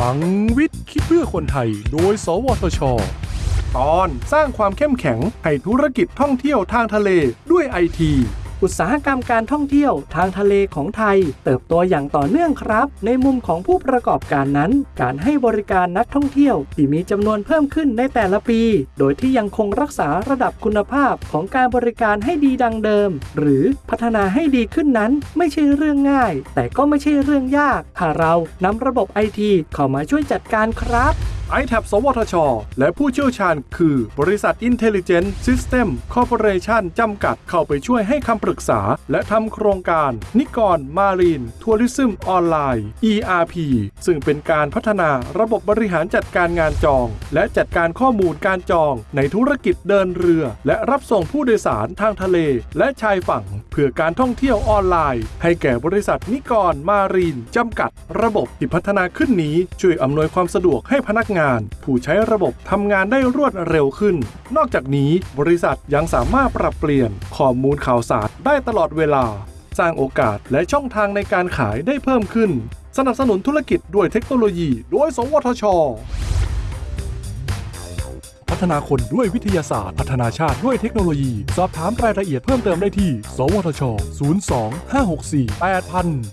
ลังวิทย์คิดเพื่อคนไทย โดย สวทช ตอนสร้างความเข้มแข็งให้ธุรกิจท่องเที่ยวทางทะเลด้วยไอที อุตสาหกรรมการท่องเที่ยวทางทะเลของไทย เติบโตอย่างต่อเนื่องครับ ในมุมของผู้ประกอบการนั้น การให้บริการนักท่องเที่ยวที่มีจำนวนเพิ่มขึ้นในแต่ละปี โดยที่ยังคงรักษาระดับคุณภาพของการบริการให้ดีดังเดิม หรือพัฒนาให้ดีขึ้นนั้นไม่ใช่เรื่องง่าย แต่ก็ไม่ใช่เรื่องยากหากเรานำระบบไอทีเข้ามาช่วยจัดการครับ i t a b สวทช และผู้เชี่ยวชาญคือบริษัท Intelligent System Corporation จำกัดเข้าไปช่วยให้คำปรึกษา และทำโครงการ นิกรมารีนทัวริซึมออนไลน์ ERP ซึ่งเป็นการพัฒนาระบบบริหารจัดการงานจอง และจัดการข้อมูลการจอง ในธุรกิจเดินเรือ และรับส่งผู้โดยสารทางทะเล และชายฝั่ง เพื่อการท่องเที่ยวออนไลน์ ให้แก่บริษัทนิกรมารีนจำกัด ระบบที่พัฒนาขึ้นนี้ช่วยอำนวยความสะดวกให้พนักงานผู้ใช้ระบบทำงานได้รวดเร็วขึ้น นอกจากนี้บริษัทยังสามารถปรับเปลี่ยนข้อมูลข่าวสารได้ตลอดเวลา สร้างโอกาสและช่องทางในการขายได้เพิ่มขึ้น สนับสนุนธุรกิจด้วยเทคโนโลยี โดย สวทช พัฒนาคนด้วยวิทยาศาสตร์ พัฒนาชาติด้วยเทคโนโลยี สอบถามรายละเอียดเพิ่มเติมได้ที่ สวทช 02 564 8000